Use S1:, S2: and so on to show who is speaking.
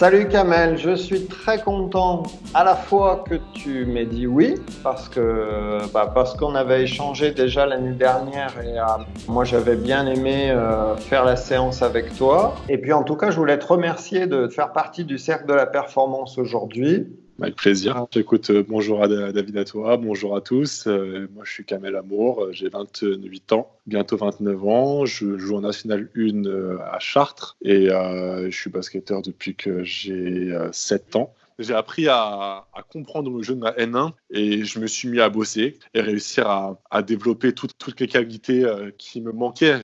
S1: Salut Kamel, je suis très content à la fois que tu m'aies dit oui, parce que bah, parce qu'on avait échangé déjà l'année dernière et euh, moi j'avais bien aimé euh, faire la séance avec toi. Et puis en tout cas, je voulais te remercier de faire partie du cercle de la performance aujourd'hui.
S2: Avec plaisir. Écoute, euh, bonjour à David à toi, bonjour à tous. Euh, moi, je suis Kamel Amour, euh, j'ai 28 ans, bientôt 29 ans. Je joue en National 1 à Chartres et je suis basketteur depuis que j'ai 7 ans j'ai appris à, comprendre le jeu de ma N1 et je me suis mis à bosser et réussir à, développer toutes les qualités qui me manquaient.